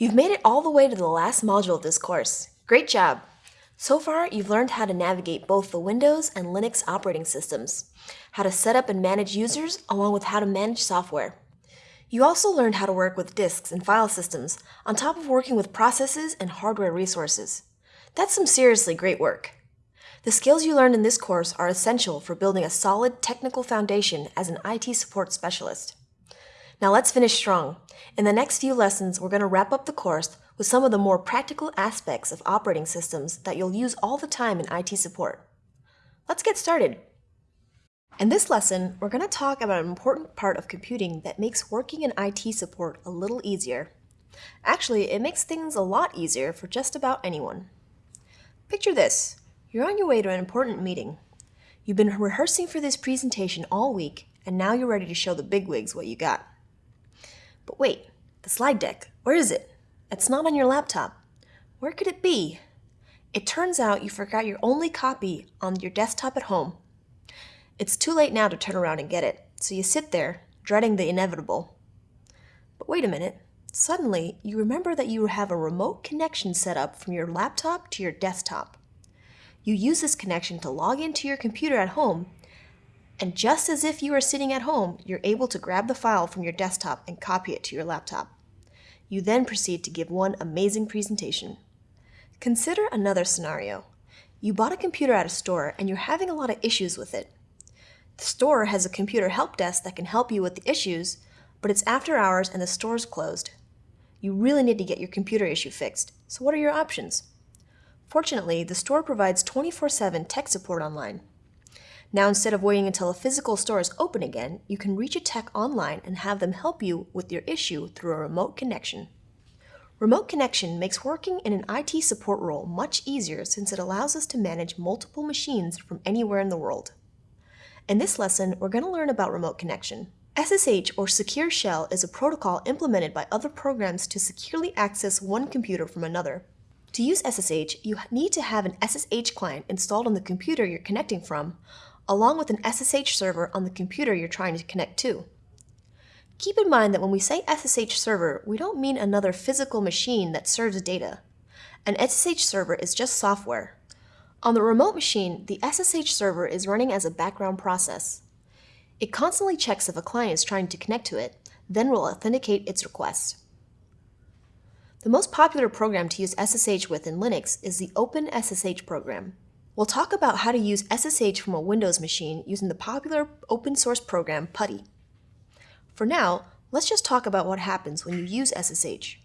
You've made it all the way to the last module of this course. Great job! So far, you've learned how to navigate both the Windows and Linux operating systems, how to set up and manage users, along with how to manage software. You also learned how to work with disks and file systems, on top of working with processes and hardware resources. That's some seriously great work. The skills you learned in this course are essential for building a solid technical foundation as an IT support specialist. Now let's finish strong. In the next few lessons, we're going to wrap up the course with some of the more practical aspects of operating systems that you'll use all the time in IT support. Let's get started. In this lesson, we're going to talk about an important part of computing that makes working in IT support a little easier. Actually, it makes things a lot easier for just about anyone. Picture this. You're on your way to an important meeting. You've been rehearsing for this presentation all week, and now you're ready to show the bigwigs what you got. But wait, the slide deck, where is it? It's not on your laptop. Where could it be? It turns out you forgot your only copy on your desktop at home. It's too late now to turn around and get it, so you sit there, dreading the inevitable. But wait a minute. Suddenly, you remember that you have a remote connection set up from your laptop to your desktop. You use this connection to log into your computer at home, and just as if you are sitting at home, you're able to grab the file from your desktop and copy it to your laptop. You then proceed to give one amazing presentation. Consider another scenario. You bought a computer at a store and you're having a lot of issues with it. The store has a computer help desk that can help you with the issues, but it's after hours and the store's closed. You really need to get your computer issue fixed, so what are your options? Fortunately, the store provides 24-7 tech support online. Now instead of waiting until a physical store is open again, you can reach a tech online and have them help you with your issue through a remote connection. Remote connection makes working in an IT support role much easier since it allows us to manage multiple machines from anywhere in the world. In this lesson, we're going to learn about remote connection. SSH or Secure Shell is a protocol implemented by other programs to securely access one computer from another. To use SSH, you need to have an SSH client installed on the computer you're connecting from, along with an SSH server on the computer you're trying to connect to. Keep in mind that when we say SSH server, we don't mean another physical machine that serves data. An SSH server is just software. On the remote machine, the SSH server is running as a background process. It constantly checks if a client is trying to connect to it, then will authenticate its request. The most popular program to use SSH with in Linux is the OpenSSH program. We'll talk about how to use SSH from a Windows machine using the popular open source program PuTTY. For now, let's just talk about what happens when you use SSH.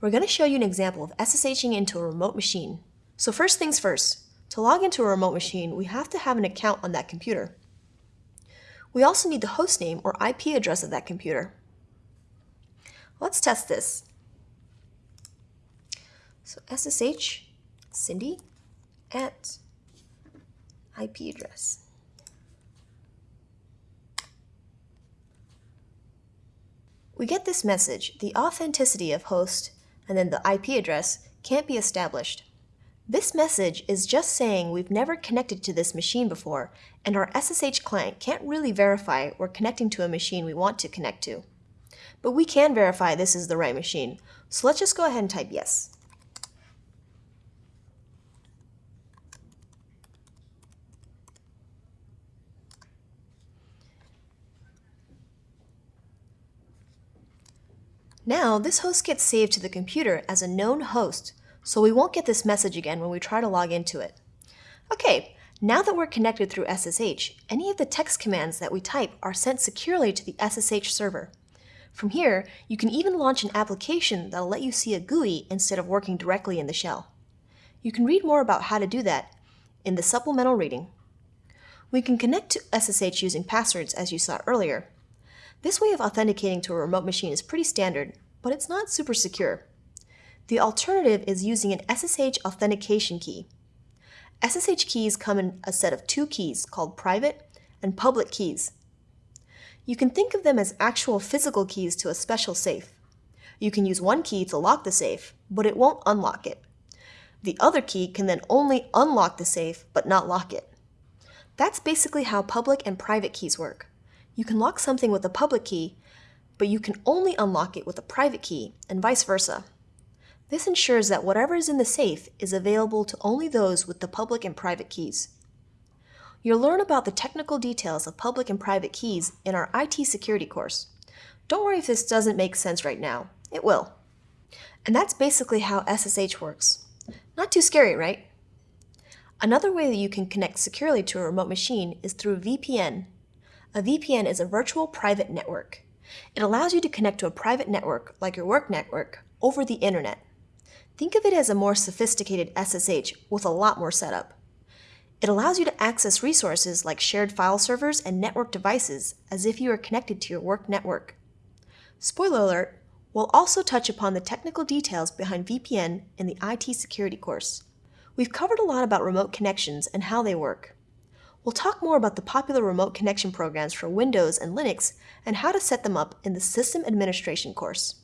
We're going to show you an example of SSHing into a remote machine. So first things first, to log into a remote machine, we have to have an account on that computer. We also need the hostname or IP address of that computer. Let's test this. So SSH Cindy at IP address. We get this message, the authenticity of host and then the IP address can't be established. This message is just saying we've never connected to this machine before and our SSH client can't really verify we're connecting to a machine we want to connect to. But we can verify this is the right machine, so let's just go ahead and type yes. Now, this host gets saved to the computer as a known host, so we won't get this message again when we try to log into it. Okay, now that we're connected through SSH, any of the text commands that we type are sent securely to the SSH server. From here, you can even launch an application that'll let you see a GUI instead of working directly in the shell. You can read more about how to do that in the supplemental reading. We can connect to SSH using passwords as you saw earlier, this way of authenticating to a remote machine is pretty standard, but it's not super secure. The alternative is using an SSH authentication key. SSH keys come in a set of two keys called private and public keys. You can think of them as actual physical keys to a special safe. You can use one key to lock the safe, but it won't unlock it. The other key can then only unlock the safe, but not lock it. That's basically how public and private keys work. You can lock something with a public key, but you can only unlock it with a private key, and vice versa. This ensures that whatever is in the safe is available to only those with the public and private keys. You'll learn about the technical details of public and private keys in our IT security course. Don't worry if this doesn't make sense right now. It will. And that's basically how SSH works. Not too scary, right? Another way that you can connect securely to a remote machine is through VPN. A VPN is a virtual private network. It allows you to connect to a private network, like your work network, over the internet. Think of it as a more sophisticated SSH with a lot more setup. It allows you to access resources like shared file servers and network devices as if you are connected to your work network. Spoiler alert, we'll also touch upon the technical details behind VPN in the IT security course. We've covered a lot about remote connections and how they work. We'll talk more about the popular remote connection programs for Windows and Linux and how to set them up in the System Administration course.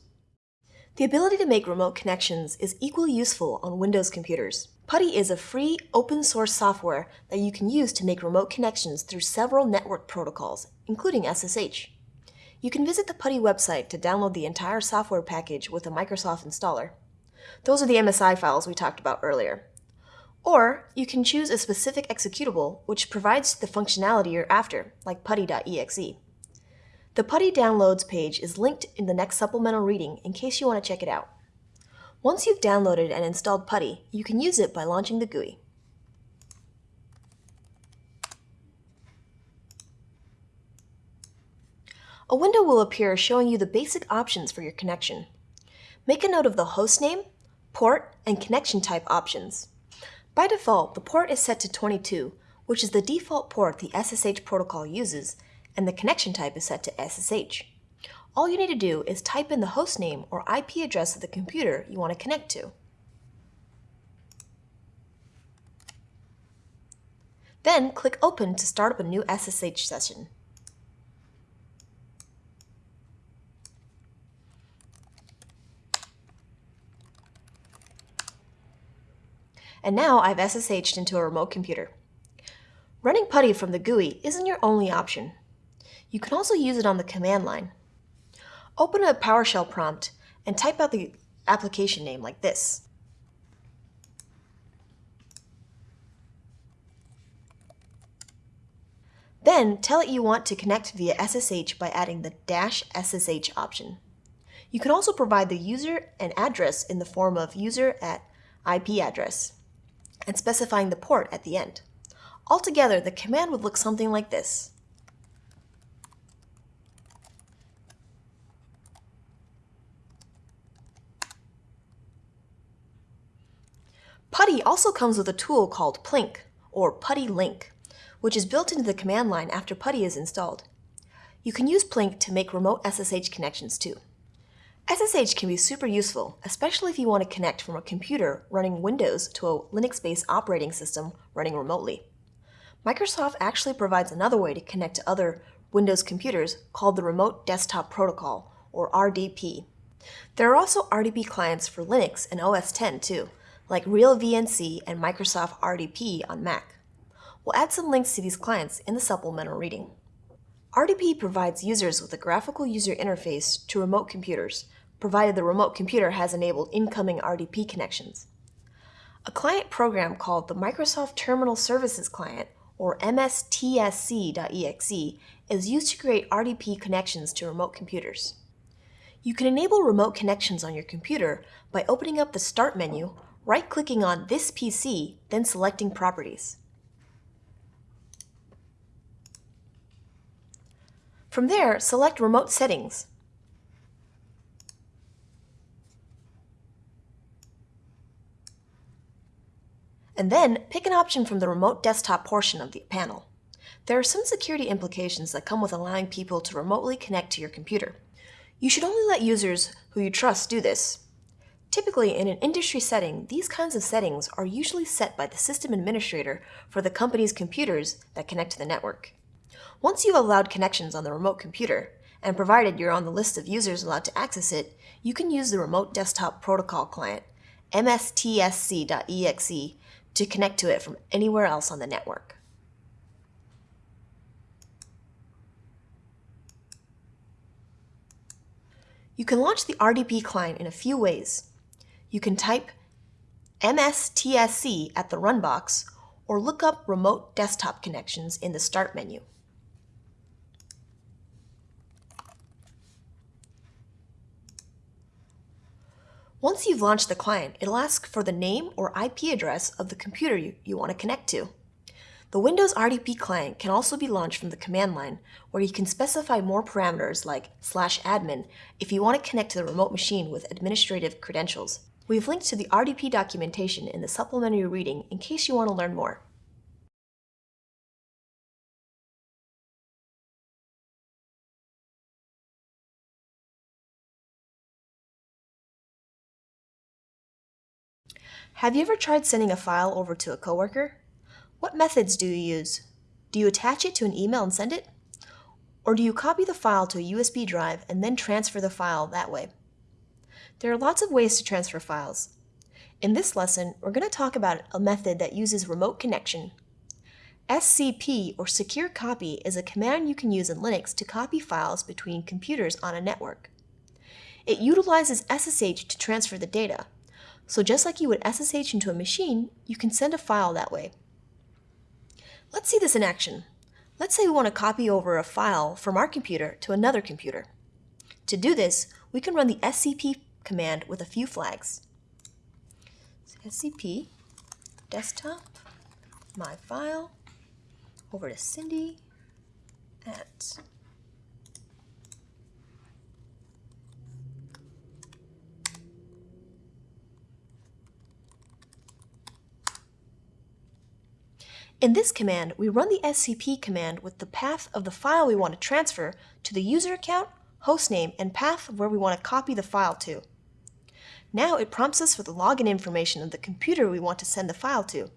The ability to make remote connections is equally useful on Windows computers. PuTTY is a free, open-source software that you can use to make remote connections through several network protocols, including SSH. You can visit the PuTTY website to download the entire software package with a Microsoft installer. Those are the MSI files we talked about earlier. Or you can choose a specific executable which provides the functionality you're after, like putty.exe. The PuTTY downloads page is linked in the next supplemental reading in case you want to check it out. Once you've downloaded and installed PuTTY, you can use it by launching the GUI. A window will appear showing you the basic options for your connection. Make a note of the host name, port, and connection type options. By default, the port is set to 22, which is the default port the SSH protocol uses, and the connection type is set to SSH. All you need to do is type in the host name or IP address of the computer you want to connect to. Then click Open to start up a new SSH session. And now I've SSH'd into a remote computer. Running PuTTY from the GUI isn't your only option. You can also use it on the command line. Open a PowerShell prompt and type out the application name like this. Then tell it you want to connect via SSH by adding the dash SSH option. You can also provide the user and address in the form of user at IP address and specifying the port at the end. Altogether, the command would look something like this. PuTTY also comes with a tool called Plink, or PuTTY Link, which is built into the command line after PuTTY is installed. You can use Plink to make remote SSH connections too. SSH can be super useful, especially if you want to connect from a computer running Windows to a Linux-based operating system running remotely. Microsoft actually provides another way to connect to other Windows computers called the Remote Desktop Protocol, or RDP. There are also RDP clients for Linux and OS X too, like RealVNC and Microsoft RDP on Mac. We'll add some links to these clients in the supplemental reading. RDP provides users with a graphical user interface to remote computers, provided the remote computer has enabled incoming RDP connections. A client program called the Microsoft Terminal Services Client, or MSTSC.exe, is used to create RDP connections to remote computers. You can enable remote connections on your computer by opening up the Start menu right-clicking on this PC, then selecting Properties. From there, select Remote Settings. And then pick an option from the Remote Desktop portion of the panel. There are some security implications that come with allowing people to remotely connect to your computer. You should only let users who you trust do this, Typically, in an industry setting, these kinds of settings are usually set by the system administrator for the company's computers that connect to the network. Once you've allowed connections on the remote computer, and provided you're on the list of users allowed to access it, you can use the Remote Desktop Protocol Client, mstsc.exe, to connect to it from anywhere else on the network. You can launch the RDP client in a few ways. you can type MSTSC at the run box or look up remote desktop connections in the Start menu. Once you've launched the client, it'll ask for the name or IP address of the computer you, you want to connect to. The Windows RDP client can also be launched from the command line, where you can specify more parameters like slash admin if you want to connect to the remote machine with administrative credentials. We've linked to the RDP documentation in the supplementary reading in case you want to learn more. Have you ever tried sending a file over to a coworker? What methods do you use? Do you attach it to an email and send it? Or do you copy the file to a USB drive and then transfer the file that way? There are lots of ways to transfer files. In this lesson, we're going to talk about a method that uses remote connection. SCP, or Secure Copy, is a command you can use in Linux to copy files between computers on a network. It utilizes SSH to transfer the data, so just like you would SSH into a machine, you can send a file that way. Let's see this in action. Let's say we want to copy over a file from our computer to another computer. To do this, we can run the scp command with a few flags. scp desktop my file over to Cindy at In this command, we run the scp command with the path of the file we want to transfer to the user account, hostname, and path of where we want to copy the file to. Now it prompts us for the login information of the computer we want to send the file to.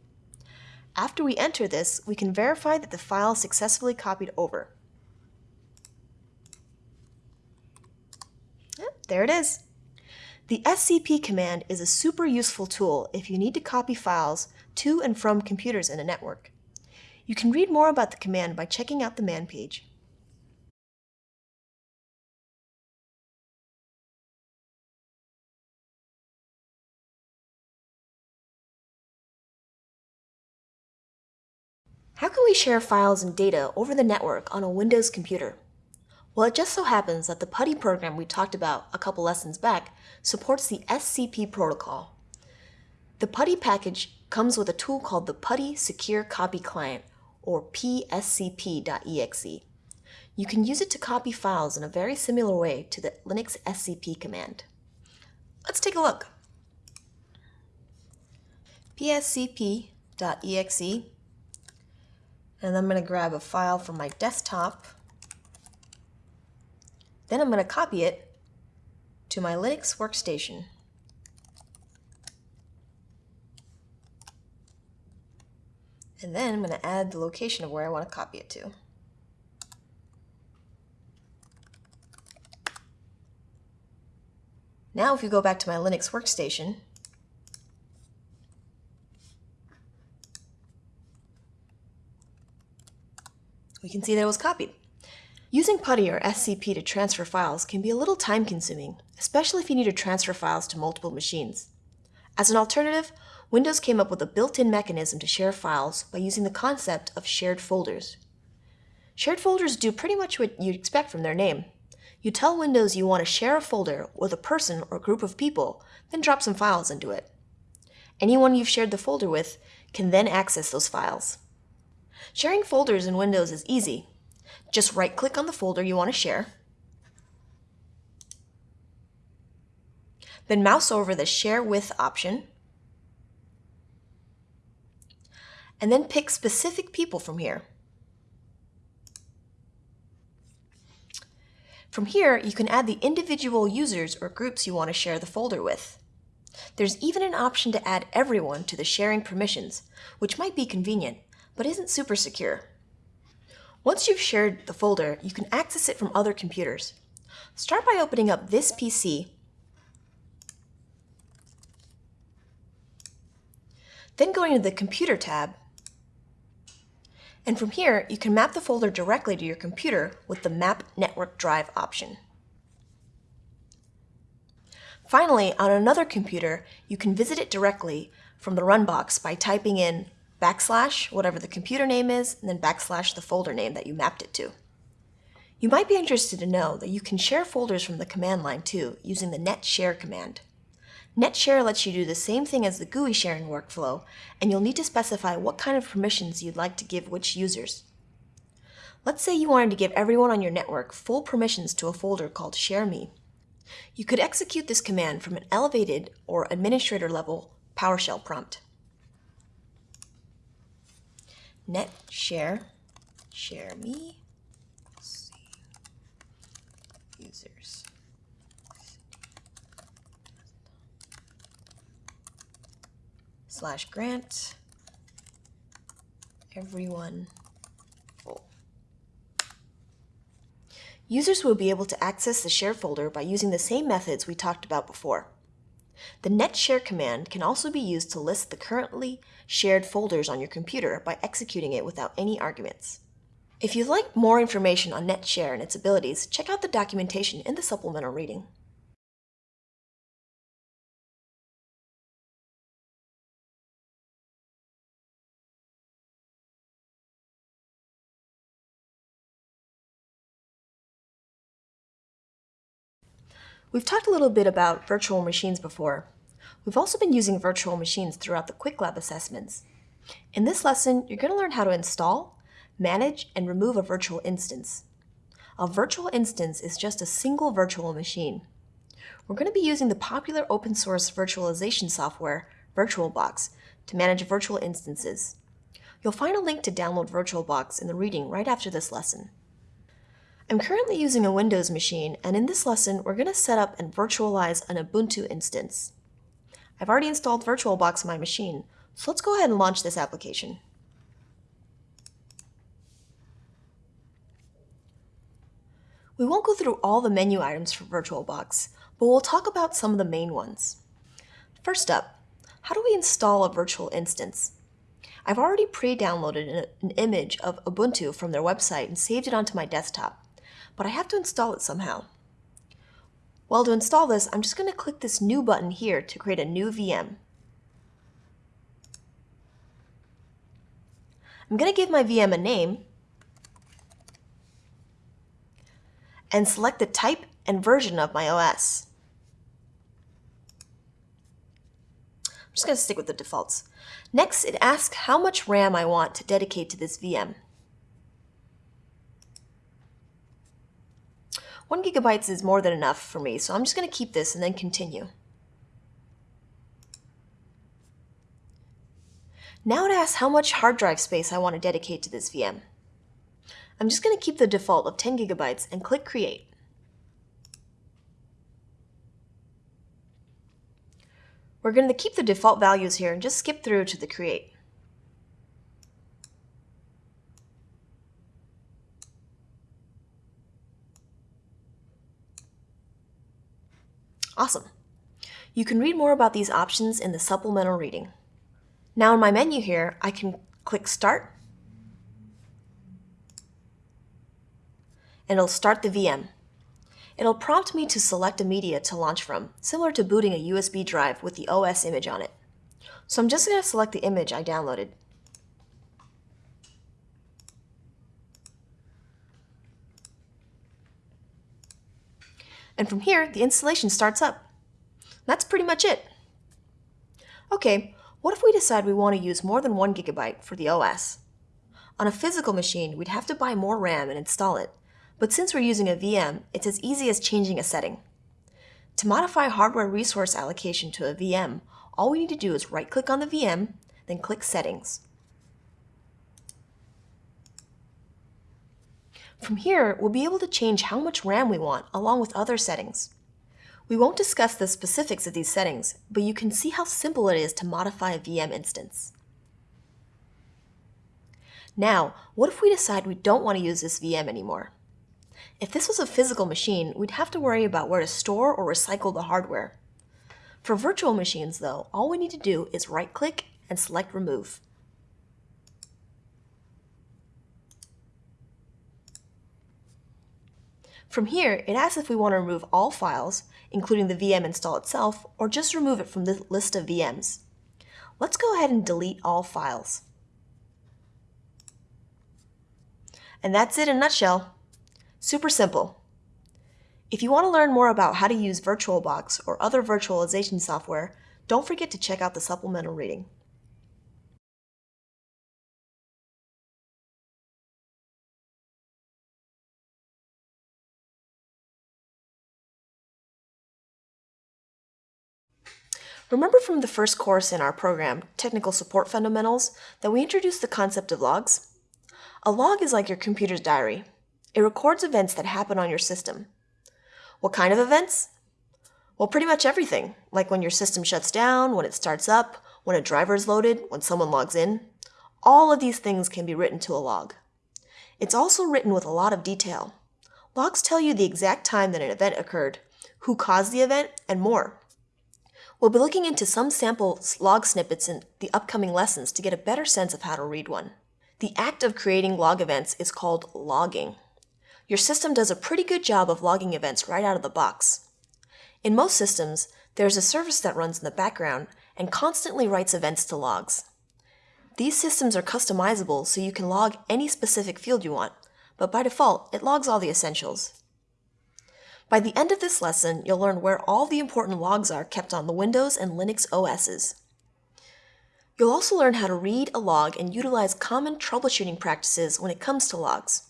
After we enter this, we can verify that the file successfully copied over. There it is. The scp command is a super useful tool if you need to copy files to and from computers in a network. You can read more about the command by checking out the man page. How can we share files and data over the network on a Windows computer? Well, it just so happens that the PuTTY program we talked about a couple lessons back supports the SCP protocol. The PuTTY package comes with a tool called the PuTTY Secure Copy Client, or pscp.exe. You can use it to copy files in a very similar way to the Linux scp command. Let's take a look. pscp.exe and I'm going to grab a file from my desktop. Then I'm going to copy it to my Linux workstation. And then I'm going to add the location of where I want to copy it to. Now if you go back to my Linux workstation, we can see that it was copied. Using PuTTY or SCP to transfer files can be a little time consuming, especially if you need to transfer files to multiple machines. As an alternative, Windows came up with a built-in mechanism to share files by using the concept of shared folders. Shared folders do pretty much what you'd expect from their name. You tell Windows you want to share a folder with a person or group of people, then drop some files into it. Anyone you've shared the folder with can then access those files. Sharing folders in Windows is easy. Just right-click on the folder you want to share, then mouse over the Share With option, and then pick specific people from here. From here, you can add the individual users or groups you want to share the folder with. There's even an option to add everyone to the sharing permissions, which might be convenient, but isn't super secure. Once you've shared the folder, you can access it from other computers. Start by opening up this PC, then going to the Computer tab and from here, you can map the folder directly to your computer with the Map Network Drive option. Finally, on another computer, you can visit it directly from the run box by typing in backslash, whatever the computer name is, and then backslash the folder name that you mapped it to. You might be interested to know that you can share folders from the command line too using the net share command. Net share lets you do the same thing as the GUI sharing workflow, and you'll need to specify what kind of permissions you'd like to give which users. Let's say you wanted to give everyone on your network full permissions to a folder called ShareMe. You could execute this command from an elevated or administrator level PowerShell prompt. Net share, share me, users. Slash grant everyone full. Users will be able to access the share folder by using the same methods we talked about before. The net share command can also be used to list the currently shared folders on your computer by executing it without any arguments. If you'd like more information on NetShare and its abilities, check out the documentation in the supplemental reading. We've talked a little bit about virtual machines before. We've also been using virtual machines throughout the QuickLab assessments. In this lesson, you're going to learn how to install, manage, and remove a virtual instance. A virtual instance is just a single virtual machine. We're going to be using the popular open source virtualization software, VirtualBox, to manage virtual instances. You'll find a link to download VirtualBox in the reading right after this lesson. I'm currently using a Windows machine, and in this lesson, we're going to set up and virtualize an Ubuntu instance. I've already installed VirtualBox on my machine, so let's go ahead and launch this application. We won't go through all the menu items for VirtualBox, but we'll talk about some of the main ones. First up, how do we install a virtual instance? I've already pre-downloaded an image of Ubuntu from their website and saved it onto my desktop but I have to install it somehow. Well, to install this, I'm just going to click this New button here to create a new VM. I'm going to give my VM a name and select the type and version of my OS. I'm just going to stick with the defaults. Next, it asks how much RAM I want to dedicate to this VM. One gigabytes is more than enough for me, so I'm just going to keep this and then continue. Now it asks how much hard drive space I want to dedicate to this VM. I'm just going to keep the default of 10 gigabytes and click Create. We're going to keep the default values here and just skip through to the Create. Awesome. You can read more about these options in the supplemental reading. Now in my menu here, I can click Start, and it'll start the VM. It'll prompt me to select a media to launch from, similar to booting a USB drive with the OS image on it. So I'm just going to select the image I downloaded. And from here, the installation starts up. That's pretty much it. Okay, what if we decide we want to use more than one gigabyte for the OS? On a physical machine, we'd have to buy more RAM and install it, but since we're using a VM, it's as easy as changing a setting. To modify hardware resource allocation to a VM, all we need to do is right-click on the VM, then click Settings. From here, we'll be able to change how much RAM we want along with other settings. We won't discuss the specifics of these settings, but you can see how simple it is to modify a VM instance. Now, what if we decide we don't want to use this VM anymore? If this was a physical machine, we'd have to worry about where to store or recycle the hardware. For virtual machines, though, all we need to do is right-click and select Remove. From here, it asks if we want to remove all files, including the VM install itself, or just remove it from the list of VMs. Let's go ahead and delete all files. And that's it in a nutshell. Super simple. If you want to learn more about how to use VirtualBox or other virtualization software, don't forget to check out the supplemental reading. Remember from the first course in our program, Technical Support Fundamentals, that we introduced the concept of logs? A log is like your computer's diary. It records events that happen on your system. What kind of events? Well, pretty much everything, like when your system shuts down, when it starts up, when a driver is loaded, when someone logs in. All of these things can be written to a log. It's also written with a lot of detail. Logs tell you the exact time that an event occurred, who caused the event, and more. We'll be looking into some sample log snippets in the upcoming lessons to get a better sense of how to read one. The act of creating log events is called logging. Your system does a pretty good job of logging events right out of the box. In most systems, there's a service that runs in the background and constantly writes events to logs. These systems are customizable so you can log any specific field you want, but by default, it logs all the essentials. By the end of this lesson, you'll learn where all the important logs are kept on the Windows and Linux OSs. You'll also learn how to read a log and utilize common troubleshooting practices when it comes to logs.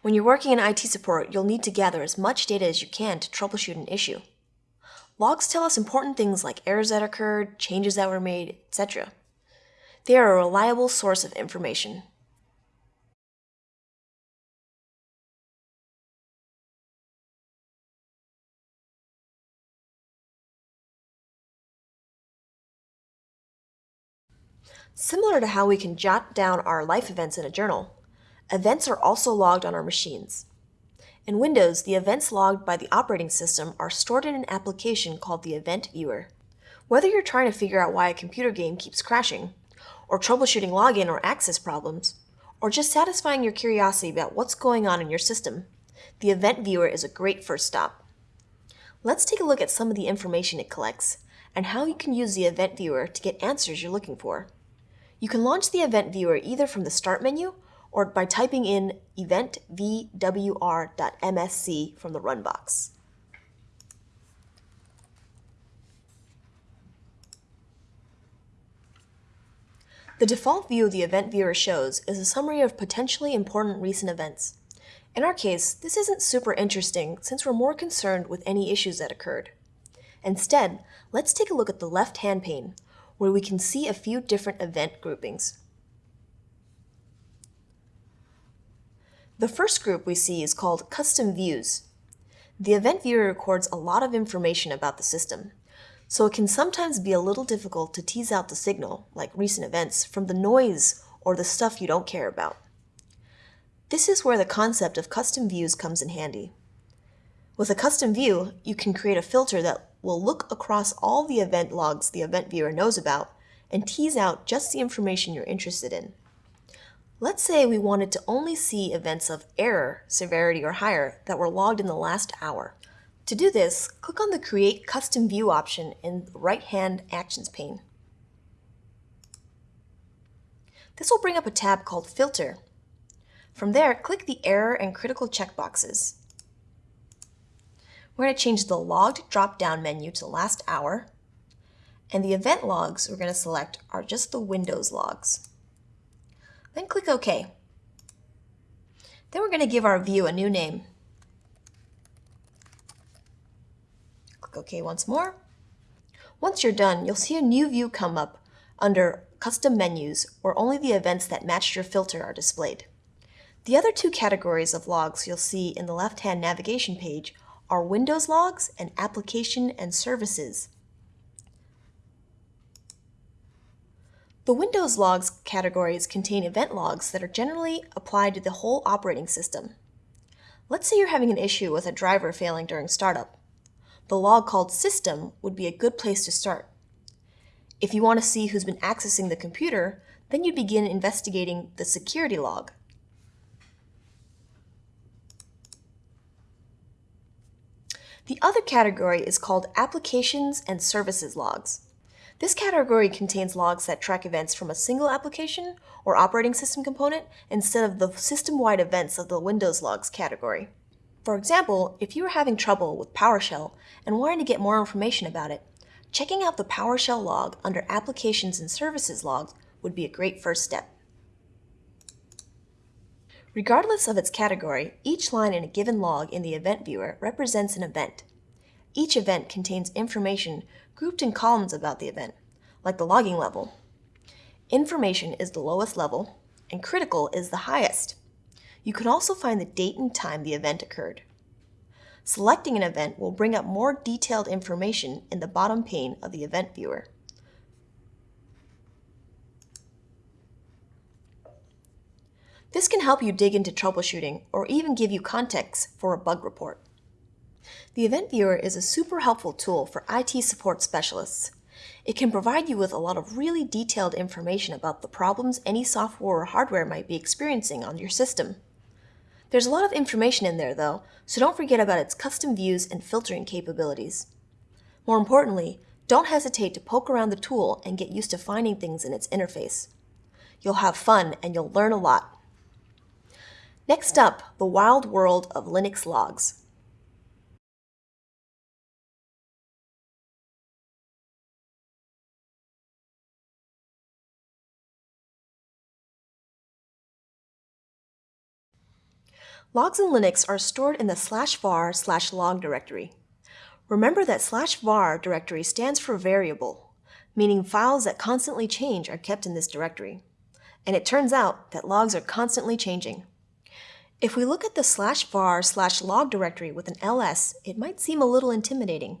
When you're working in IT support, you'll need to gather as much data as you can to troubleshoot an issue. Logs tell us important things like errors that occurred, changes that were made, etc. They are a reliable source of information. Similar to how we can jot down our life events in a journal, events are also logged on our machines. In Windows, the events logged by the operating system are stored in an application called the Event Viewer. Whether you're trying to figure out why a computer game keeps crashing, or troubleshooting login or access problems, or just satisfying your curiosity about what's going on in your system, the Event Viewer is a great first stop. Let's take a look at some of the information it collects, and how you can use the Event Viewer to get answers you're looking for. You can launch the event viewer either from the Start menu or by typing in eventvwr.msc from the Run box. The default view the event viewer shows is a summary of potentially important recent events. In our case, this isn't super interesting since we're more concerned with any issues that occurred. Instead, let's take a look at the left-hand pane, where we can see a few different event groupings. The first group we see is called Custom Views. The event viewer records a lot of information about the system, so it can sometimes be a little difficult to tease out the signal, like recent events, from the noise or the stuff you don't care about. This is where the concept of custom views comes in handy. With a custom view, you can create a filter that will look across all the event logs the event viewer knows about and tease out just the information you're interested in. Let's say we wanted to only see events of error, severity, or higher that were logged in the last hour. To do this, click on the Create Custom View option in the right-hand Actions pane. This will bring up a tab called Filter. From there, click the Error and Critical checkboxes. We're going to change the logged drop-down menu to last hour. And the event logs we're going to select are just the Windows logs. Then click OK. Then we're going to give our view a new name. Click OK once more. Once you're done, you'll see a new view come up under Custom Menus where only the events that matched your filter are displayed. The other two categories of logs you'll see in the left-hand navigation page are Windows logs and application and services. The Windows logs categories contain event logs that are generally applied to the whole operating system. Let's say you're having an issue with a driver failing during startup. The log called system would be a good place to start. If you want to see who's been accessing the computer, then you'd begin investigating the security log. The other category is called Applications and Services Logs. This category contains logs that track events from a single application or operating system component instead of the system-wide events of the Windows Logs category. For example, if you are having trouble with PowerShell and wanting to get more information about it, checking out the PowerShell log under Applications and Services Logs would be a great first step. Regardless of its category, each line in a given log in the Event Viewer represents an event. Each event contains information grouped in columns about the event, like the logging level. Information is the lowest level, and critical is the highest. You can also find the date and time the event occurred. Selecting an event will bring up more detailed information in the bottom pane of the Event Viewer. This can help you dig into troubleshooting or even give you context for a bug report. The Event Viewer is a super helpful tool for IT support specialists. It can provide you with a lot of really detailed information about the problems any software or hardware might be experiencing on your system. There's a lot of information in there though, so don't forget about its custom views and filtering capabilities. More importantly, don't hesitate to poke around the tool and get used to finding things in its interface. You'll have fun and you'll learn a lot. Next up, the wild world of Linux logs. Logs in Linux are stored in the slash var slash log directory. Remember that slash var directory stands for variable, meaning files that constantly change are kept in this directory. And it turns out that logs are constantly changing. If we look at the slash var slash log directory with an ls, it might seem a little intimidating.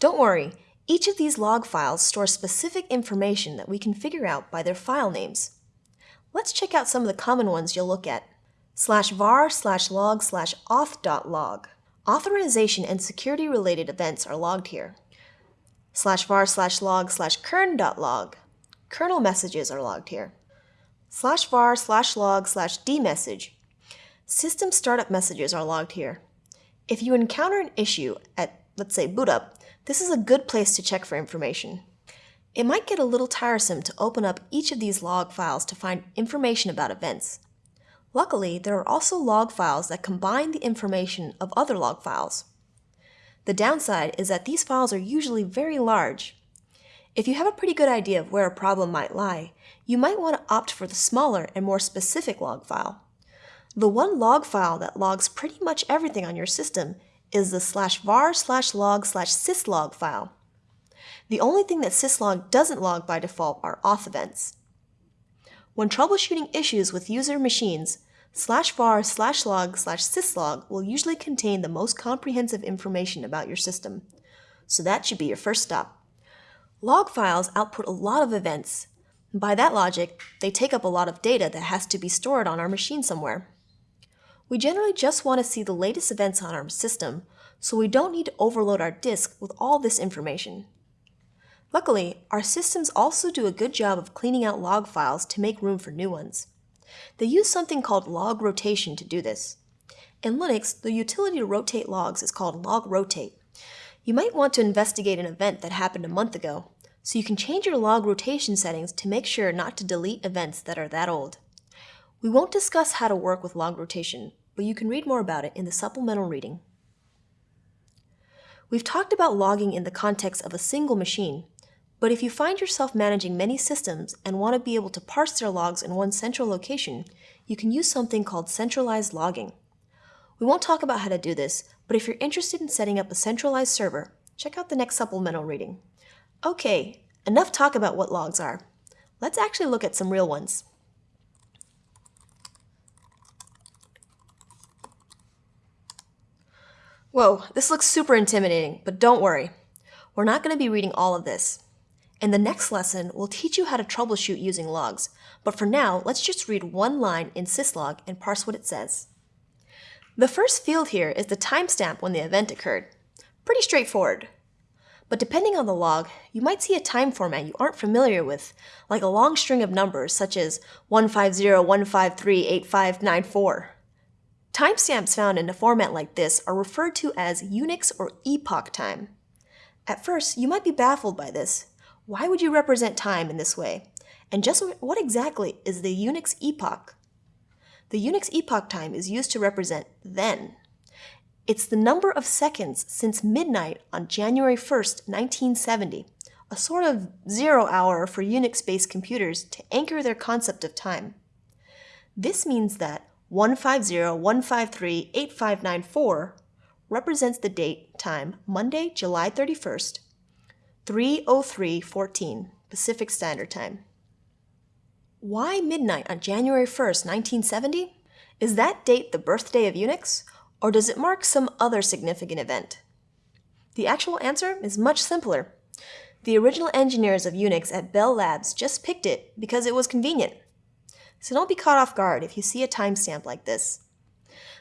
Don't worry, each of these log files stores specific information that we can figure out by their file names. Let's check out some of the common ones you'll look at. Slash var slash log slash auth.log. Authorization and security related events are logged here. Slash var slash log slash kern.log. Kernel messages are logged here. Slash var slash log slash dmesg. System startup messages are logged here. If you encounter an issue at, let's say, boot up, this is a good place to check for information. It might get a little tiresome to open up each of these log files to find information about events. Luckily, there are also log files that combine the information of other log files. The downside is that these files are usually very large. If you have a pretty good idea of where a problem might lie, you might want to opt for the smaller and more specific log file. The one log file that logs pretty much everything on your system is the slash var slash log slash syslog file. The only thing that syslog doesn't log by default are auth events. When troubleshooting issues with user machines, slash var slash log slash syslog will usually contain the most comprehensive information about your system. So that should be your first stop. Log files output a lot of events. By that logic, they take up a lot of data that has to be stored on our machine somewhere. We generally just want to see the latest events on our system, so we don't need to overload our disk with all this information. Luckily, our systems also do a good job of cleaning out log files to make room for new ones. They use something called log rotation to do this. In Linux, the utility to rotate logs is called log rotate. You might want to investigate an event that happened a month ago, so you can change your log rotation settings to make sure not to delete events that are that old. We won't discuss how to work with log rotation, but you can read more about it in the supplemental reading. We've talked about logging in the context of a single machine, but if you find yourself managing many systems and want to be able to parse their logs in one central location, you can use something called centralized logging. We won't talk about how to do this, but if you're interested in setting up a centralized server, check out the next supplemental reading. Okay, enough talk about what logs are. Let's actually look at some real ones. Whoa, this looks super intimidating, but don't worry. We're not going to be reading all of this. In the next lesson, we'll teach you how to troubleshoot using logs, but for now, let's just read one line in syslog and parse what it says. The first field here is the timestamp when the event occurred. Pretty straightforward. But depending on the log, you might see a time format you aren't familiar with, like a long string of numbers such as 150-153-8594. Timestamps found in a format like this are referred to as Unix or epoch time. At first, you might be baffled by this. Why would you represent time in this way? And just what exactly is the Unix epoch? The Unix epoch time is used to represent then. It's the number of seconds since midnight on January 1st, 1970, a sort of zero hour for Unix-based computers to anchor their concept of time. This means that 150-153-8594 represents the date time Monday, July 31st, 303.14 Pacific Standard Time. Why midnight on January 1st, 1970? Is that date the birthday of Unix, or does it mark some other significant event? The actual answer is much simpler. The original engineers of Unix at Bell Labs just picked it because it was convenient. So don't be caught off guard if you see a timestamp like this.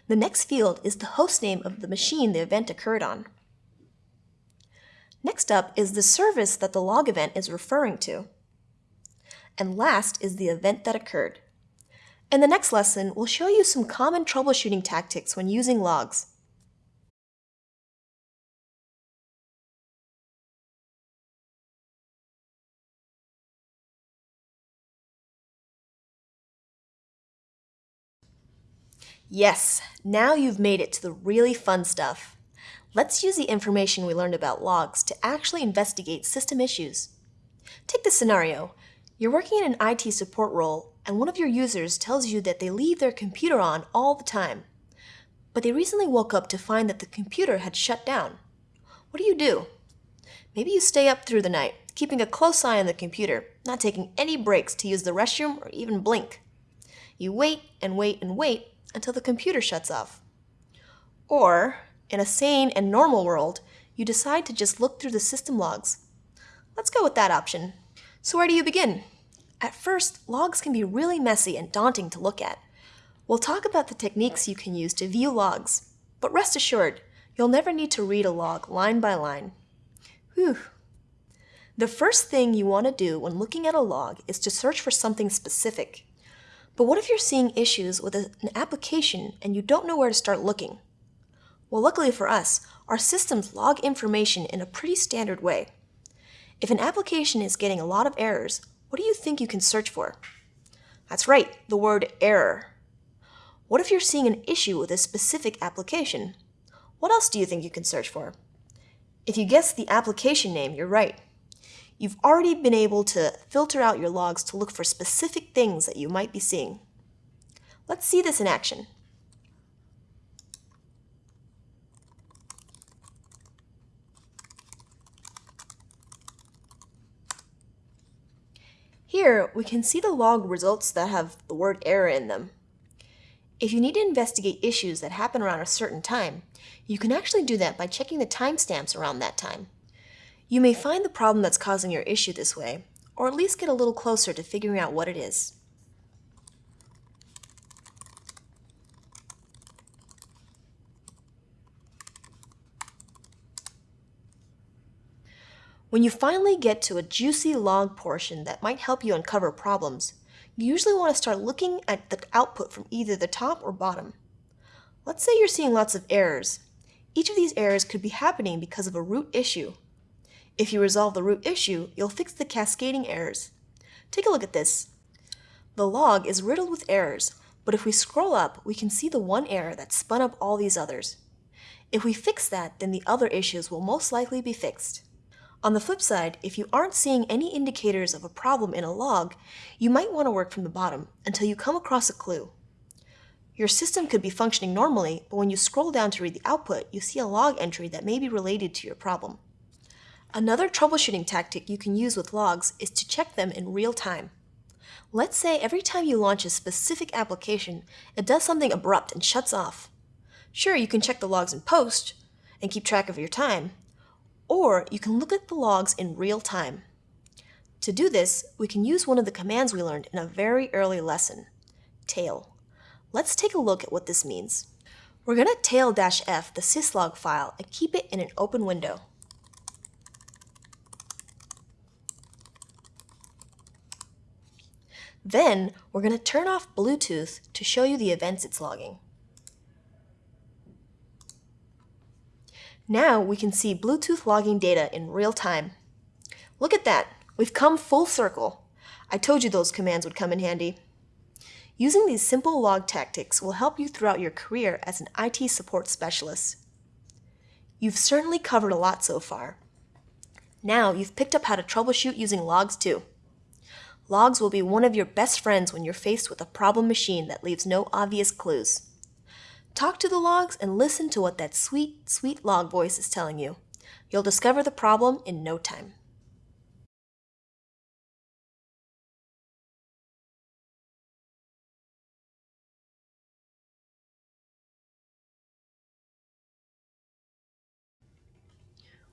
The next field is the hostname of the machine the event occurred on. Next up is the service that the log event is referring to. And last is the event that occurred. In the next lesson, we'll show you some common troubleshooting tactics when using logs. Yes, now you've made it to the really fun stuff. Let's use the information we learned about logs to actually investigate system issues. Take this scenario. You're working in an IT support role and one of your users tells you that they leave their computer on all the time. But they recently woke up to find that the computer had shut down. What do you do? Maybe you stay up through the night, keeping a close eye on the computer, not taking any breaks to use the restroom or even blink. You wait and wait and wait until the computer shuts off. Or, in a sane and normal world, you decide to just look through the system logs. Let's go with that option. So where do you begin? At first, logs can be really messy and daunting to look at. We'll talk about the techniques you can use to view logs, but rest assured, you'll never need to read a log line by line. Whew. The first thing you want to do when looking at a log is to search for something specific. But what if you're seeing issues with an application and you don't know where to start looking? Well, luckily for us, our systems log information in a pretty standard way. If an application is getting a lot of errors, what do you think you can search for? That's right, the word error. What if you're seeing an issue with a specific application? What else do you think you can search for? If you guess the application name, you're right you've already been able to filter out your logs to look for specific things that you might be seeing. Let's see this in action. Here, we can see the log results that have the word error in them. If you need to investigate issues that happen around a certain time, you can actually do that by checking the timestamps around that time. You may find the problem that's causing your issue this way, or at least get a little closer to figuring out what it is. When you finally get to a juicy log portion that might help you uncover problems, you usually want to start looking at the output from either the top or bottom. Let's say you're seeing lots of errors. Each of these errors could be happening because of a root issue. If you resolve the root issue, you'll fix the cascading errors. Take a look at this. The log is riddled with errors, but if we scroll up, we can see the one error that spun up all these others. If we fix that, then the other issues will most likely be fixed. On the flip side, if you aren't seeing any indicators of a problem in a log, you might want to work from the bottom until you come across a clue. Your system could be functioning normally, but when you scroll down to read the output, you see a log entry that may be related to your problem. Another troubleshooting tactic you can use with logs is to check them in real time. Let's say every time you launch a specific application, it does something abrupt and shuts off. Sure, you can check the logs in post and keep track of your time, or you can look at the logs in real time. To do this, we can use one of the commands we learned in a very early lesson, tail. Let's take a look at what this means. We're going to tail-f the syslog file and keep it in an open window. Then we're going to turn off Bluetooth to show you the events it's logging. Now we can see Bluetooth logging data in real time. Look at that, we've come full circle. I told you those commands would come in handy. Using these simple log tactics will help you throughout your career as an IT support specialist. You've certainly covered a lot so far. Now you've picked up how to troubleshoot using logs too. Logs will be one of your best friends when you're faced with a problem machine that leaves no obvious clues. Talk to the logs and listen to what that sweet, sweet log voice is telling you. You'll discover the problem in no time.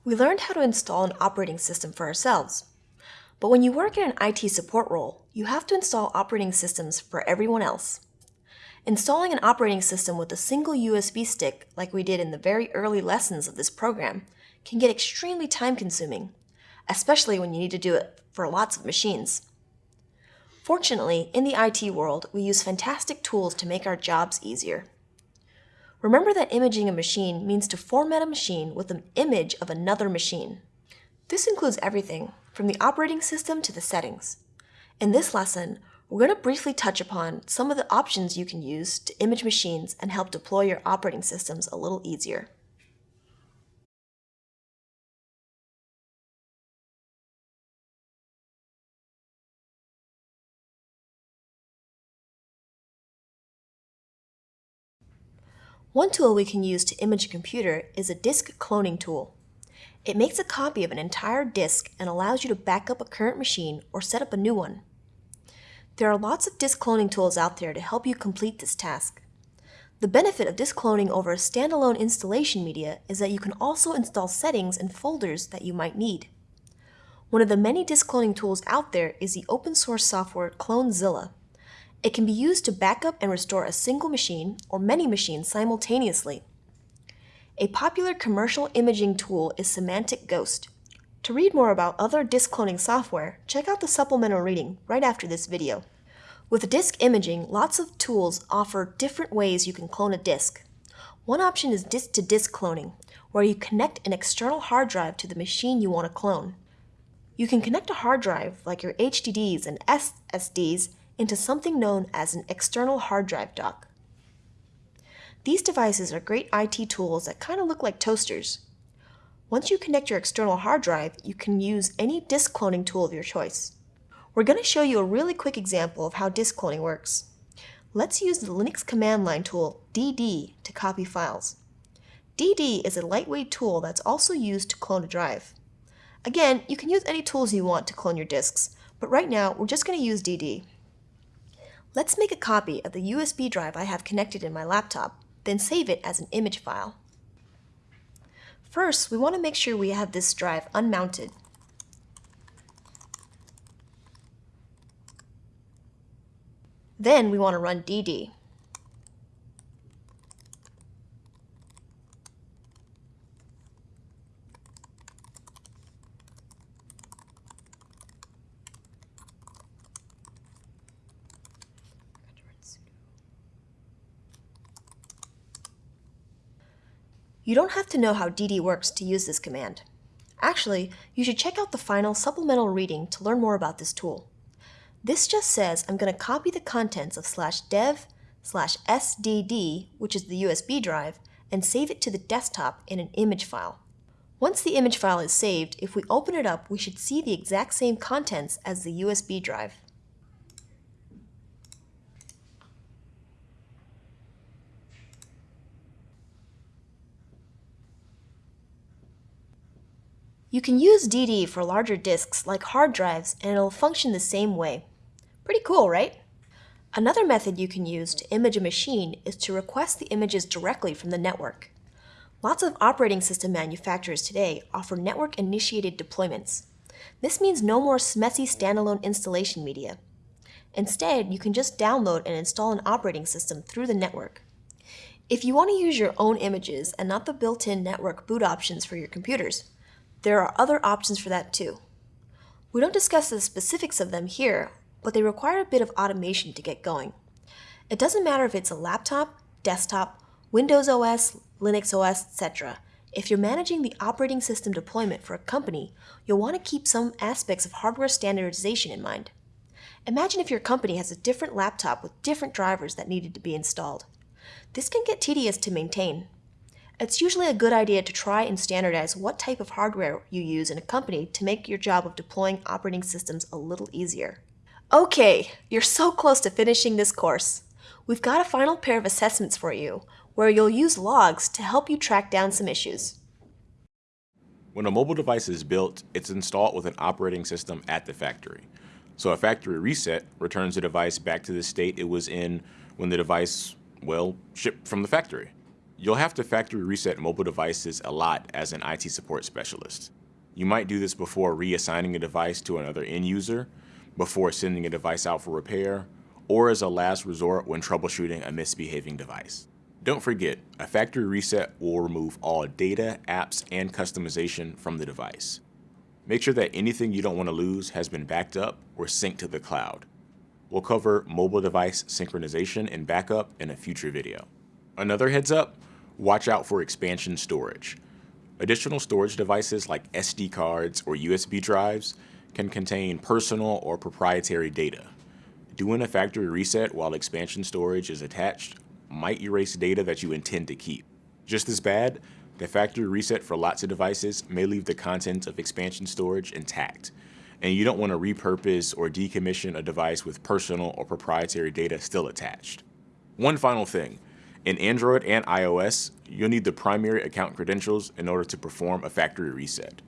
We learned how to install an operating system for ourselves. But when you work in an IT support role, you have to install operating systems for everyone else. Installing an operating system with a single USB stick, like we did in the very early lessons of this program, can get extremely time consuming, especially when you need to do it for lots of machines. Fortunately, in the IT world, we use fantastic tools to make our jobs easier. Remember that imaging a machine means to format a machine with an image of another machine. This includes everything, from the operating system to the settings. In this lesson, we're going to briefly touch upon some of the options you can use to image machines and help deploy your operating systems a little easier. One tool we can use to image a computer is a disk cloning tool. It makes a copy of an entire disk and allows you to back up a current machine or set up a new one. There are lots of disk cloning tools out there to help you complete this task. The benefit of disk cloning over a standalone installation media is that you can also install settings and folders that you might need. One of the many disk cloning tools out there is the open source software CloneZilla. It can be used to backup and restore a single machine or many machines simultaneously. A popular commercial imaging tool is Symantec Ghost. To read more about other disk cloning software, check out the supplemental reading right after this video. With disk imaging, lots of tools offer different ways you can clone a disk. One option is disk-to-disk -disk cloning, where you connect an external hard drive to the machine you want to clone. You can connect a hard drive, like your HDDs and SSDs, into something known as an external hard drive dock. These devices are great IT tools that kind of look like toasters. Once you connect your external hard drive, you can use any disk cloning tool of your choice. We're going to show you a really quick example of how disk cloning works. Let's use the Linux command line tool dd to copy files. dd is a lightweight tool that's also used to clone a drive. Again, you can use any tools you want to clone your disks, but right now we're just going to use dd. Let's make a copy of the USB drive I have connected in my laptop, then save it as an image file. First, we want to make sure we have this drive unmounted. Then we want to run dd. You don't have to know how dd works to use this command. Actually, you should check out the final supplemental reading to learn more about this tool. This just says I'm going to copy the contents of slash dev slash sdd, which is the USB drive, and save it to the desktop in an image file. Once the image file is saved, if we open it up, we should see the exact same contents as the USB drive. You can use DD for larger disks like hard drives and it'll function the same way. Pretty cool, right? Another method you can use to image a machine is to request the images directly from the network. Lots of operating system manufacturers today offer network-initiated deployments. This means no more messy standalone installation media. Instead, you can just download and install an operating system through the network. If you want to use your own images and not the built-in network boot options for your computers, there are other options for that too. We don't discuss the specifics of them here, but they require a bit of automation to get going. It doesn't matter if it's a laptop, desktop, Windows OS, Linux OS, etc. If you're managing the operating system deployment for a company, you'll want to keep some aspects of hardware standardization in mind. Imagine if your company has a different laptop with different drivers that needed to be installed. This can get tedious to maintain. It's usually a good idea to try and standardize what type of hardware you use in a company to make your job of deploying operating systems a little easier. Okay, you're so close to finishing this course. We've got a final pair of assessments for you, where you'll use logs to help you track down some issues. When a mobile device is built, it's installed with an operating system at the factory. So a factory reset returns the device back to the state it was in when the device, well, shipped from the factory. You'll have to factory reset mobile devices a lot as an IT support specialist. You might do this before reassigning a device to another end user, before sending a device out for repair, or as a last resort when troubleshooting a misbehaving device. Don't forget, a factory reset will remove all data, apps, and customization from the device. Make sure that anything you don't want to lose has been backed up or synced to the cloud. We'll cover mobile device synchronization and backup in a future video. Another heads up, watch out for expansion storage. Additional storage devices like SD cards or USB drives can contain personal or proprietary data. Doing a factory reset while expansion storage is attached might erase data that you intend to keep. Just as bad, the factory reset for lots of devices may leave the contents of expansion storage intact, and you don't want to repurpose or decommission a device with personal or proprietary data still attached. One final thing, in Android and iOS, you'll need the primary account credentials in order to perform a factory reset.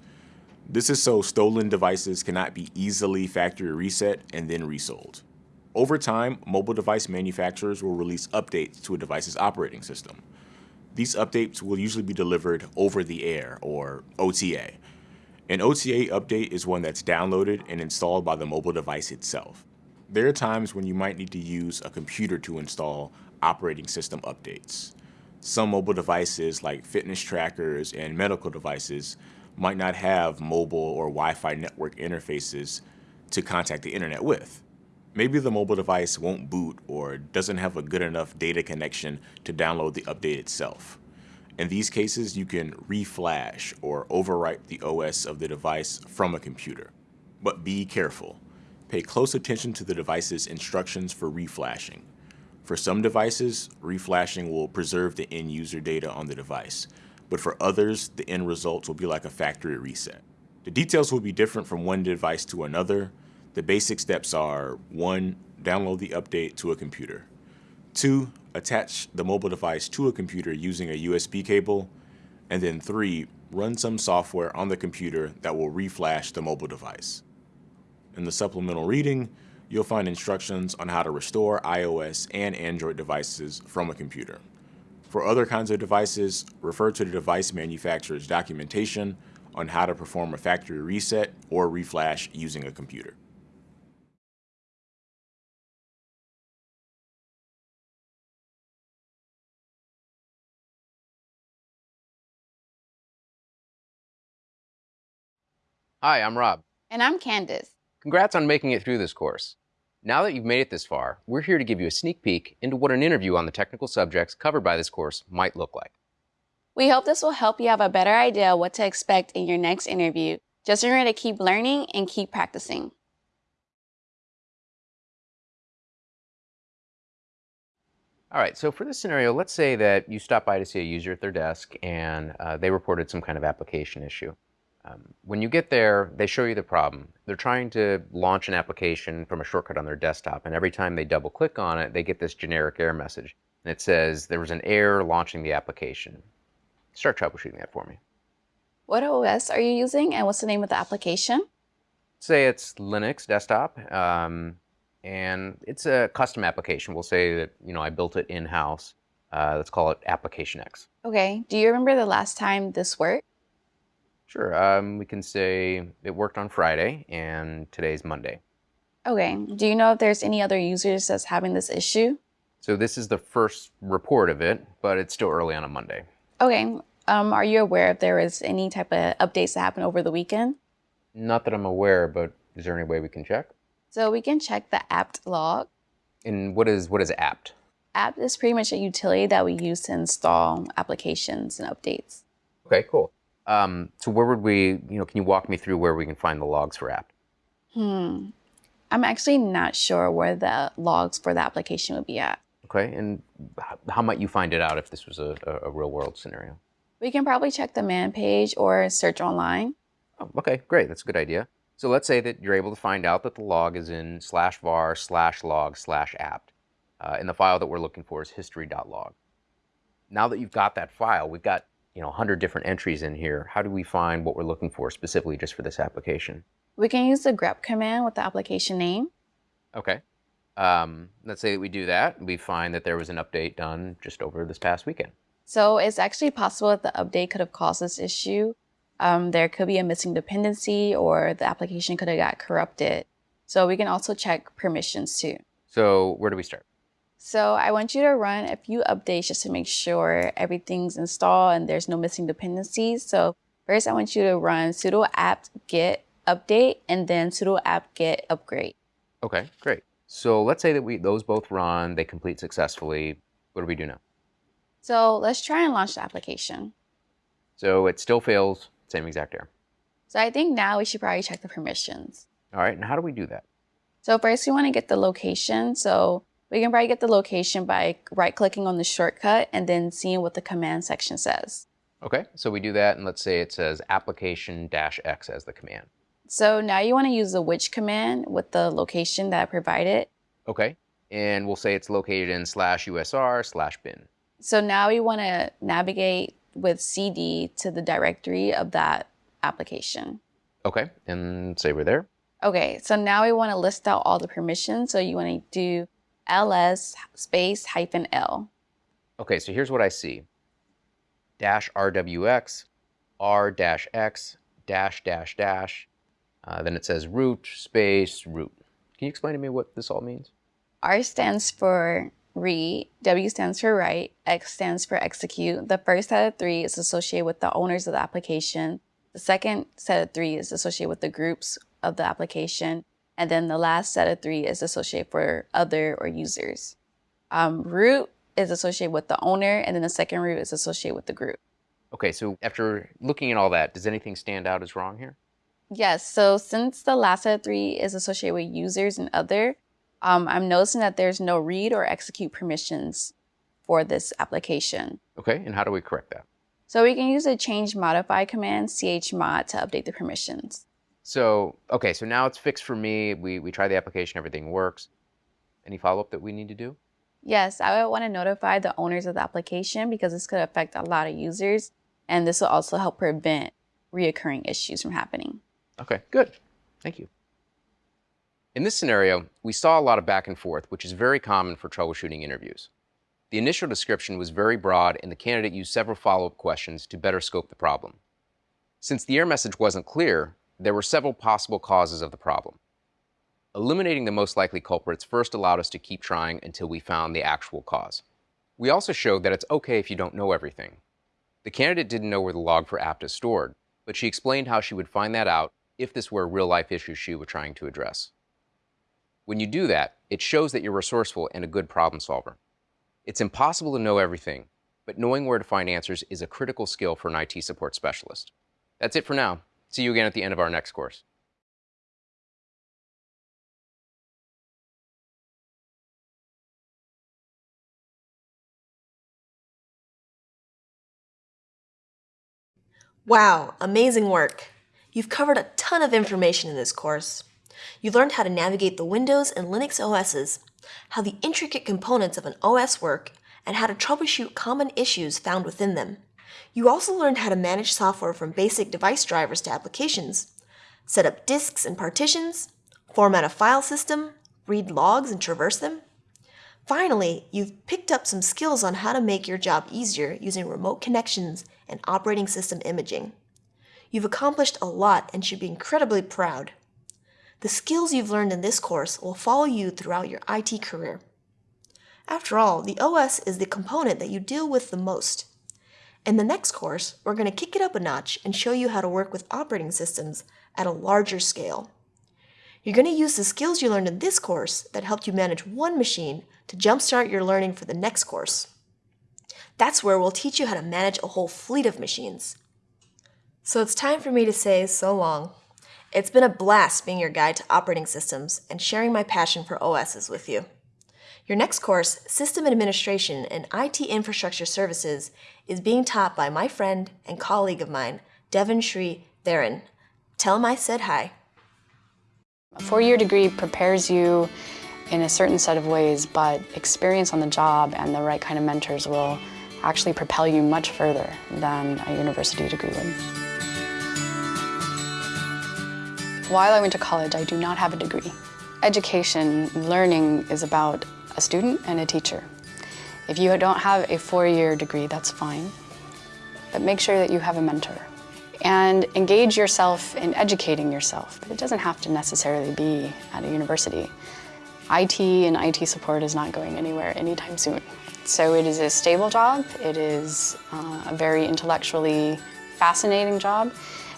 This is so stolen devices cannot be easily factory reset and then resold. Over time, mobile device manufacturers will release updates to a device's operating system. These updates will usually be delivered over the air, or OTA. An OTA update is one that's downloaded and installed by the mobile device itself. There are times when you might need to use a computer to install operating system updates. Some mobile devices like fitness trackers and medical devices might not have mobile or Wi-Fi network interfaces to contact the internet with. Maybe the mobile device won't boot or doesn't have a good enough data connection to download the update itself. In these cases, you can reflash or overwrite the OS of the device from a computer. But be careful. Pay close attention to the device's instructions for reflashing. For some devices, reflashing will preserve the end user data on the device, but for others, the end results will be like a factory reset. The details will be different from one device to another, the basic steps are one, download the update to a computer. Two, attach the mobile device to a computer using a USB cable. And then three, run some software on the computer that will reflash the mobile device. In the supplemental reading, you'll find instructions on how to restore iOS and Android devices from a computer. For other kinds of devices, refer to the device manufacturer's documentation on how to perform a factory reset or reflash using a computer. Hi, I'm Rob. And I'm Candace. Congrats on making it through this course. Now that you've made it this far, we're here to give you a sneak peek into what an interview on the technical subjects covered by this course might look like. We hope this will help you have a better idea what to expect in your next interview. Just remember to keep learning and keep practicing. All right, so for this scenario, let's say that you stop by to see a user at their desk and uh, they reported some kind of application issue. Um, when you get there, they show you the problem. They're trying to launch an application from a shortcut on their desktop, and every time they double click on it, they get this generic error message. And it says there was an error launching the application. Start troubleshooting that for me. What OS are you using, and what's the name of the application? Say it's Linux desktop, um, and it's a custom application. We'll say that you know I built it in-house. Uh, let's call it Application X. Okay. Do you remember the last time this worked? Sure. Um, we can say it worked on Friday and today's Monday. Okay. Do you know if there's any other users that's having this issue? So this is the first report of it, but it's still early on a Monday. Okay. Um, are you aware if there is any type of updates that happen over the weekend? Not that I'm aware, but is there any way we can check? So we can check the apt log. And what is what is apt? apt is pretty much a utility that we use to install applications and updates. Okay, cool. Um, so where would we, you know, can you walk me through where we can find the logs for apt? Hmm. I'm actually not sure where the logs for the application would be at. Okay, and how might you find it out if this was a, a real world scenario? We can probably check the man page or search online. Oh, okay, great. That's a good idea. So let's say that you're able to find out that the log is in slash var slash log slash apt. Uh, and the file that we're looking for is history.log. Now that you've got that file, we've got you know 100 different entries in here. How do we find what we're looking for specifically just for this application? We can use the grep command with the application name. Okay. Um, let's say that we do that. We find that there was an update done just over this past weekend. So it's actually possible that the update could have caused this issue. Um, there could be a missing dependency or the application could have got corrupted. So we can also check permissions too. So where do we start? So I want you to run a few updates just to make sure everything's installed and there's no missing dependencies. So first I want you to run sudo apt get update and then sudo apt get upgrade. Okay, great. So let's say that we those both run, they complete successfully. What do we do now? So let's try and launch the application. So it still fails, same exact error. So I think now we should probably check the permissions. All right, and how do we do that? So first we want to get the location. So we can probably get the location by right clicking on the shortcut and then seeing what the command section says. Okay, so we do that and let's say it says application dash X as the command. So now you want to use the which command with the location that I provided. Okay, and we'll say it's located in slash usr slash bin. So now we want to navigate with cd to the directory of that application. Okay, and say we're there. Okay, so now we want to list out all the permissions. So you want to do ls space hyphen l. Okay, so here's what I see. Dash rwx, r dash x, dash dash dash. Uh, then it says root space root. Can you explain to me what this all means? R stands for read, W stands for write, X stands for execute. The first set of three is associated with the owners of the application. The second set of three is associated with the groups of the application. And then the last set of three is associated for other or users. Um, root is associated with the owner, and then the second root is associated with the group. Okay, so after looking at all that, does anything stand out as wrong here? Yes, so since the last set of three is associated with users and other, um, I'm noticing that there's no read or execute permissions for this application. Okay, and how do we correct that? So we can use the change modify command chmod to update the permissions. So, okay, so now it's fixed for me. We, we try the application, everything works. Any follow-up that we need to do? Yes, I would want to notify the owners of the application because this could affect a lot of users, and this will also help prevent reoccurring issues from happening. Okay, good. Thank you. In this scenario, we saw a lot of back and forth, which is very common for troubleshooting interviews. The initial description was very broad, and the candidate used several follow-up questions to better scope the problem. Since the error message wasn't clear, there were several possible causes of the problem. Eliminating the most likely culprits first allowed us to keep trying until we found the actual cause. We also showed that it's okay if you don't know everything. The candidate didn't know where the log for apt is stored, but she explained how she would find that out if this were a real-life issue she was trying to address. When you do that, it shows that you're resourceful and a good problem solver. It's impossible to know everything, but knowing where to find answers is a critical skill for an IT support specialist. That's it for now. See you again at the end of our next course. Wow, amazing work! You've covered a ton of information in this course. You learned how to navigate the Windows and Linux OSs, how the intricate components of an OS work, and how to troubleshoot common issues found within them. You also learned how to manage software from basic device drivers to applications, set up disks and partitions, format a file system, read logs and traverse them. Finally, you've picked up some skills on how to make your job easier using remote connections and operating system imaging. You've accomplished a lot and should be incredibly proud. The skills you've learned in this course will follow you throughout your IT career. After all, the OS is the component that you deal with the most. In the next course, we're going to kick it up a notch and show you how to work with operating systems at a larger scale. You're going to use the skills you learned in this course that helped you manage one machine to jumpstart your learning for the next course. That's where we'll teach you how to manage a whole fleet of machines. So it's time for me to say so long. It's been a blast being your guide to operating systems and sharing my passion for OSs with you. Your next course, System Administration and IT Infrastructure Services, is being taught by my friend and colleague of mine, Devon Shri Theron. Tell him I said hi. A four-year degree prepares you in a certain set of ways, but experience on the job and the right kind of mentors will actually propel you much further than a university degree would. While I went to college, I do not have a degree. Education, learning is about a student and a teacher. If you don't have a four-year degree, that's fine, but make sure that you have a mentor. And engage yourself in educating yourself, but it doesn't have to necessarily be at a university. IT and IT support is not going anywhere anytime soon. So it is a stable job, it is uh, a very intellectually fascinating job,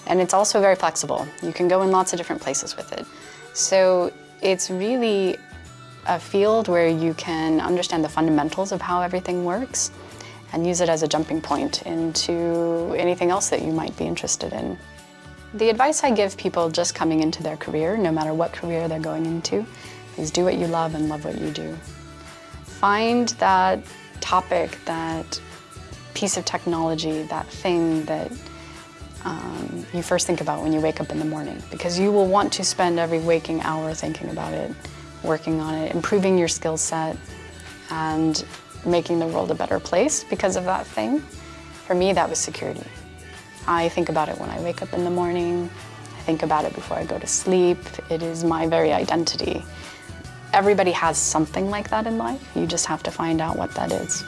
and it's also very flexible. You can go in lots of different places with it. So it's really a field where you can understand the fundamentals of how everything works and use it as a jumping point into anything else that you might be interested in. The advice I give people just coming into their career, no matter what career they're going into, is do what you love and love what you do. Find that topic, that piece of technology, that thing that um, you first think about when you wake up in the morning because you will want to spend every waking hour thinking about it, working on it, improving your skill set, and making the world a better place because of that thing. For me, that was security. I think about it when I wake up in the morning. I think about it before I go to sleep. It is my very identity. Everybody has something like that in life. You just have to find out what that is.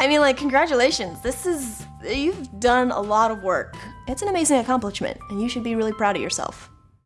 I mean, like, congratulations. This is, you've done a lot of work. It's an amazing accomplishment, and you should be really proud of yourself.